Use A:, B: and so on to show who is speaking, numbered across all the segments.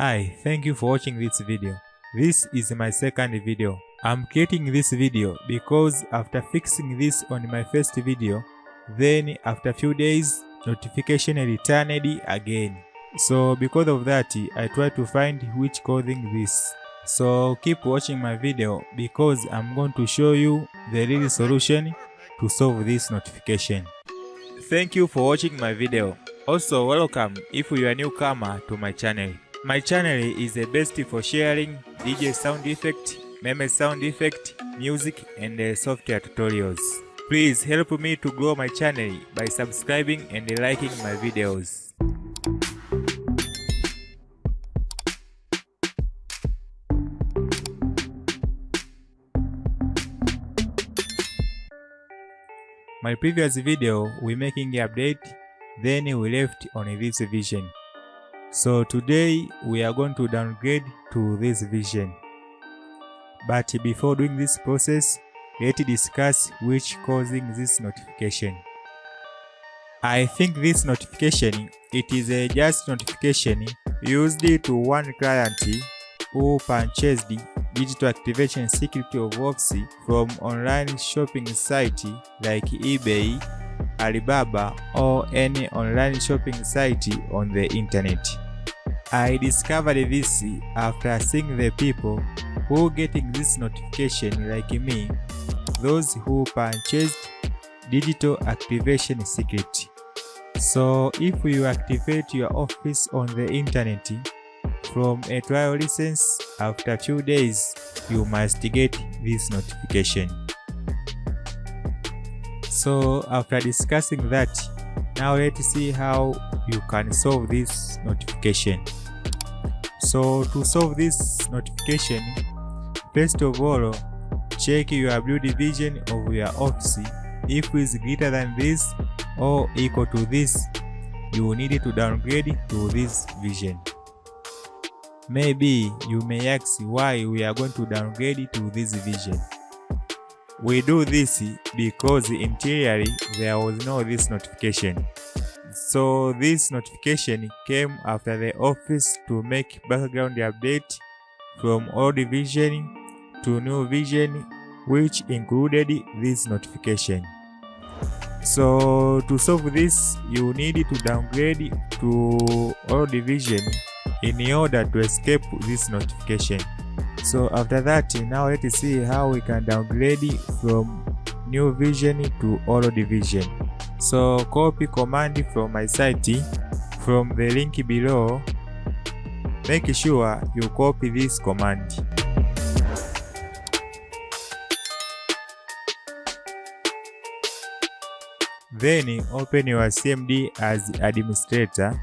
A: Hi, thank you for watching this video. This is my second video. I'm creating this video because after fixing this on my first video, then after few days, notification returned again. So because of that, I try to find which causing this. So keep watching my video because I'm going to show you the real solution to solve this notification. Thank you for watching my video. Also welcome if you are newcomer to my channel. My channel is the best for sharing DJ sound effect, meme sound effect, music and uh, software tutorials. Please help me to grow my channel by subscribing and liking my videos. My previous video we making the update then we left on this vision. So today we are going to downgrade to this vision. But before doing this process, let's discuss which causing this notification. I think this notification, it is a just notification used to one client who purchased digital activation security of Office from online shopping site like eBay, Alibaba or any online shopping site on the internet. I discovered this after seeing the people who getting this notification like me, those who purchased digital activation secret. So if you activate your office on the internet from a trial license after few days, you must get this notification. So after discussing that, now let's see how you can solve this notification. So to solve this notification, first of all, check your blue division of your office. If it is greater than this or equal to this, you need to downgrade to this vision. Maybe you may ask why we are going to downgrade to this vision. We do this because interiorly there was no this notification. So this notification came after the office to make background update from old vision to new vision which included this notification. So to solve this you need to downgrade to old vision in order to escape this notification. So after that now let's see how we can downgrade from new vision to old vision. So copy command from my site from the link below. Make sure you copy this command. Then open your CMD as administrator.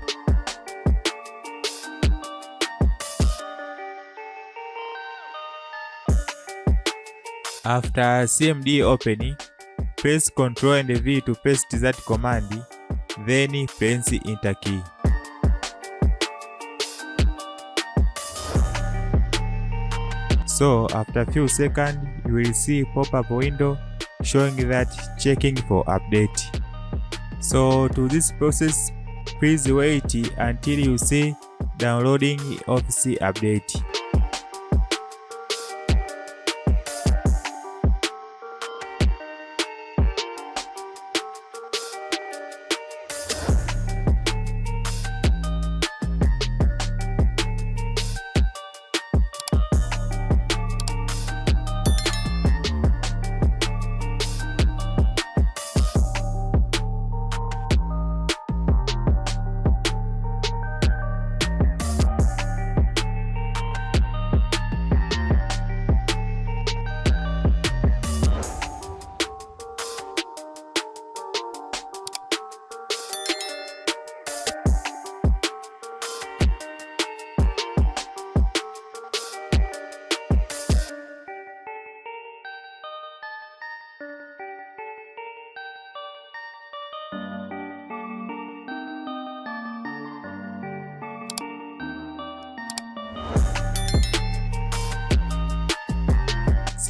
A: After CMD opening, press Ctrl and V to paste that command, then press Enter key. So after few seconds, you will see pop-up window showing that checking for update. So to this process, please wait until you see downloading Office update.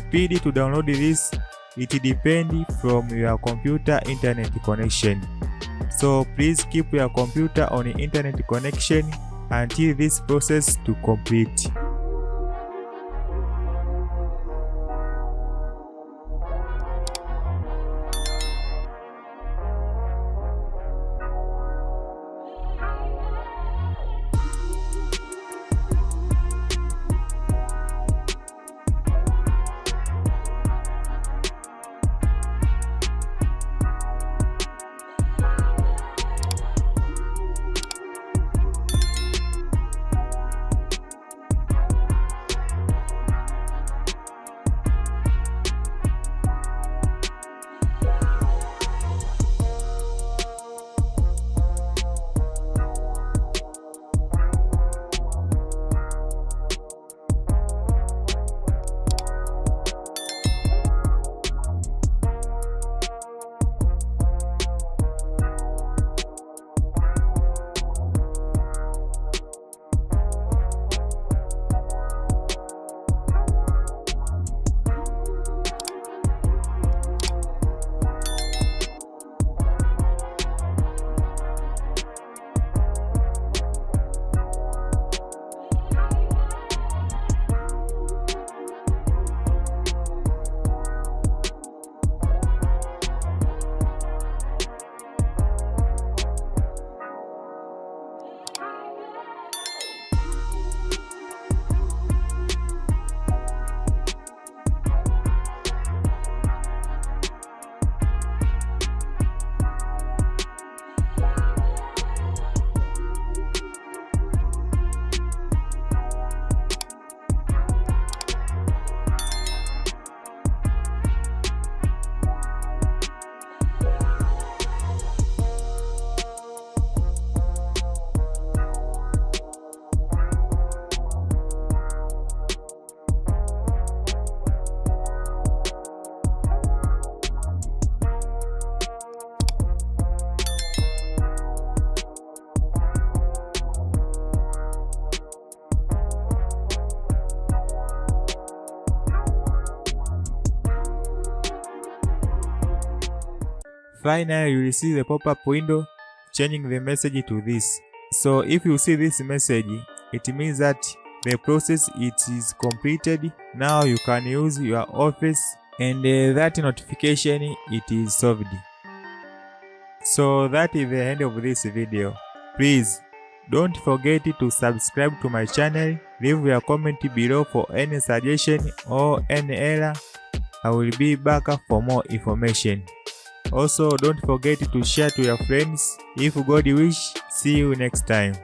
A: Speed to download this, it depends from your computer internet connection. So please keep your computer on internet connection until this process to complete. Finally, you will see the pop-up window changing the message to this. So if you see this message, it means that the process it is completed. Now you can use your office and uh, that notification it is solved. So that is the end of this video. Please don't forget to subscribe to my channel, leave your comment below for any suggestion or any error. I will be back for more information. Also, don't forget to share to your friends. If God wish, see you next time.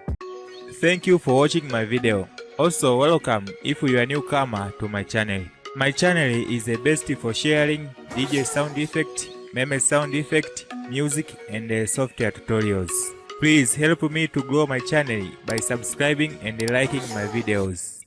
A: Thank you for watching my video. Also, welcome if you are newcomer to my channel. My channel is the best for sharing DJ sound effect, meme sound effect, music and uh, software tutorials. Please help me to grow my channel by subscribing and liking my videos.